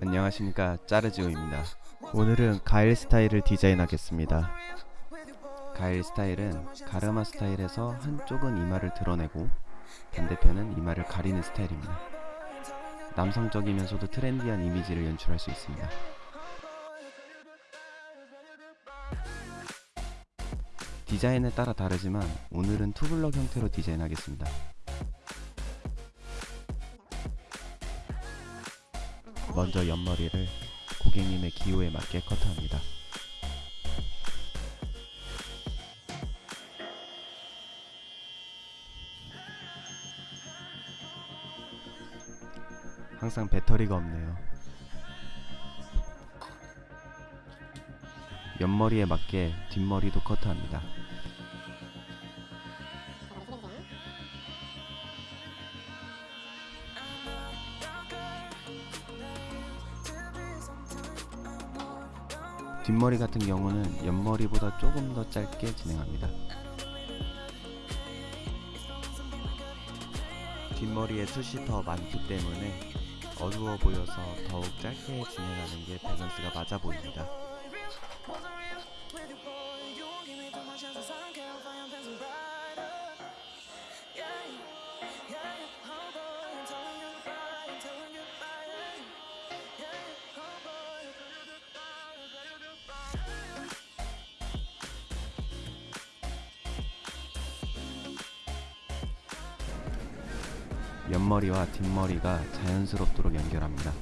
안녕하십니까. 짜르지오입니다. 오늘은 가일 스타일을 디자인하겠습니다. 가일 스타일은 가르마 스타일에서 한쪽은 이마를 드러내고 반대편은 이마를 가리는 스타일입니다. 남성적이면서도 트렌디한 이미지를 연출할 수 있습니다. 디자인에 따라 다르지만 오늘은 투블럭 형태로 디자인하겠습니다. 먼저 옆머리를 고객님의 기호에 맞게 커트합니다. 항상 배터리가 없네요. 옆머리에 맞게 뒷머리도 커트합니다. 뒷머리 같은 경우는 옆머리보다 조금 더 짧게 진행합니다. 뒷머리에 숱이 더 많기 때문에 어두워 보여서 더욱 짧게 진행하는 게 밸런스가 맞아 보입니다. 옆머리와 뒷머리가 자연스럽도록 연결합니다.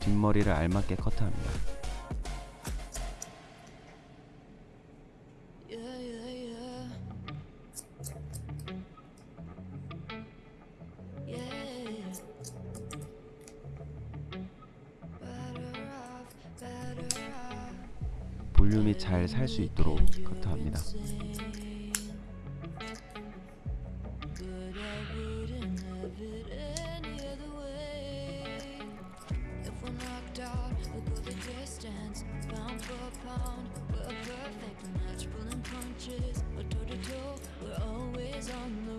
뒷머리를 알맞게 커트합니다. 볼륨이 잘 살 수 있도록 커트합니다. But I wouldn't have it any other way. If we're knocked out, we'll go the distance, pound for pound. We're a perfect match, pulling punches. We're toe to toe, we're always on the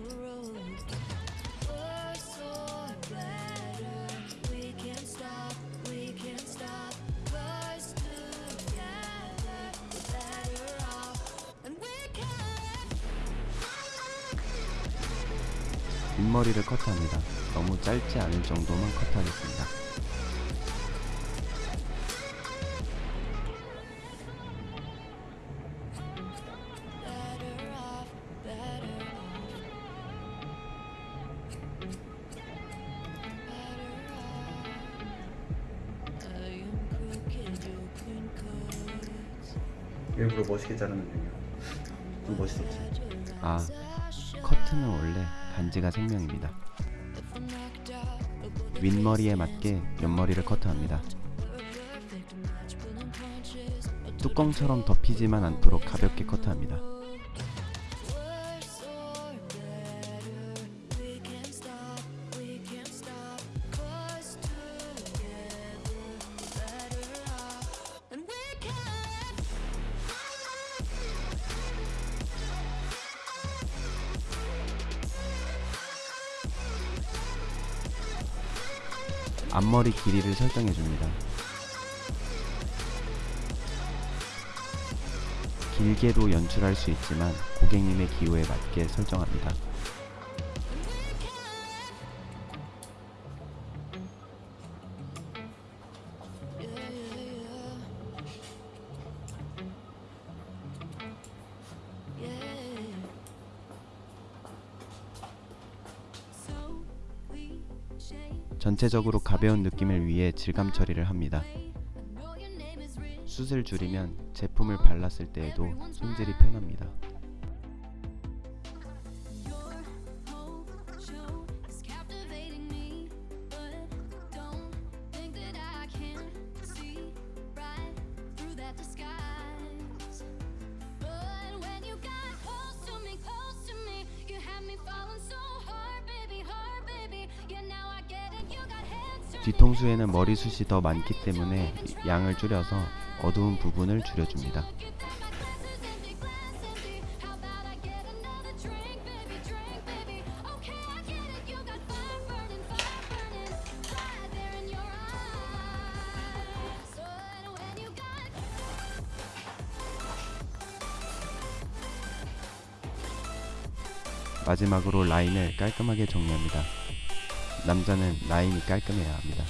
윗머리를 커트합니다. 너무 짧지 않을 정도만 cuts. 일부러 멋있게 자르는 중이야. 좀 멋있었지. 아, 커트는 원래 반지가 생명입니다. 윗머리에 맞게 옆머리를 커트합니다. 뚜껑처럼 덮이지만 않도록 가볍게 커트합니다. 앞머리 길이를 설정해 줍니다. 길게도 연출할 수 있지만 고객님의 기호에 맞게 설정합니다. 전체적으로 가벼운 느낌을 위해 질감 처리를 합니다. 숱을 줄이면 제품을 발랐을 때에도 손질이 편합니다. 뒤통수에는 머리숱이 더 많기 때문에 양을 줄여서 어두운 부분을 줄여줍니다. 마지막으로 라인을 깔끔하게 정리합니다. 남자는 라인이 깔끔해야 합니다.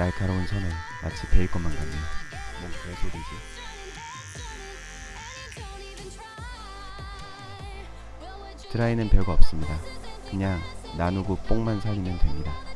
날카로운 선을 마치 베일 것만 같네요. 뭔 개소리지? 드라이는 별거 없습니다. 그냥 나누고 뽕만 살리면 됩니다.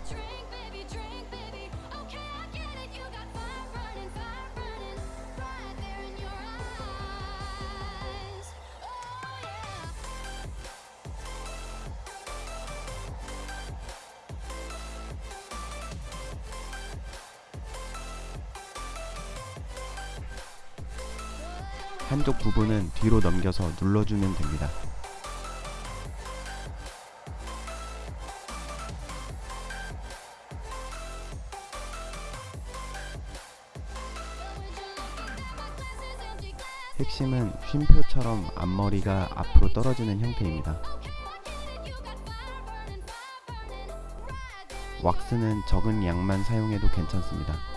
한쪽 부분은 뒤로 넘겨서 눌러주면 됩니다. 핵심은 쉼표처럼 앞머리가 앞으로 떨어지는 형태입니다. 왁스는 적은 양만 사용해도 괜찮습니다.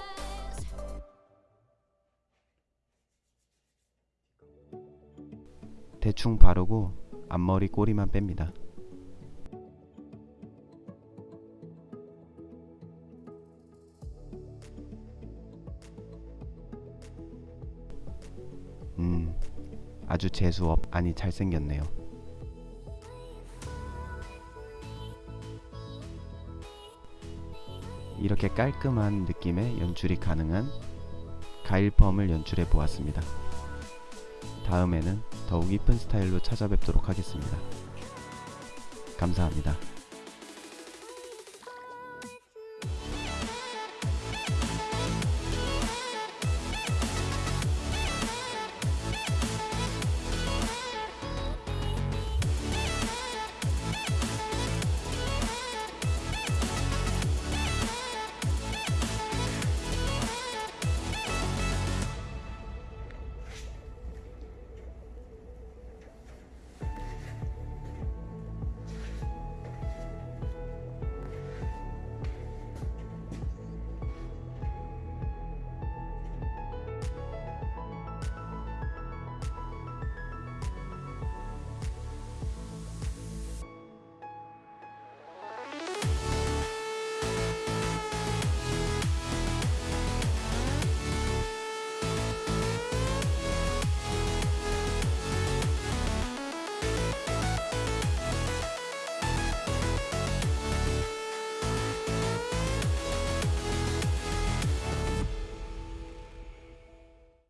대충 바르고 앞머리 꼬리만 뺍니다. 음, 아주 재수업 아니 잘생겼네요. 이렇게 깔끔한 느낌의 연출이 가능한 가일펌을 연출해 보았습니다. 다음에는 더욱 이쁜 스타일로 찾아뵙도록 하겠습니다. 감사합니다.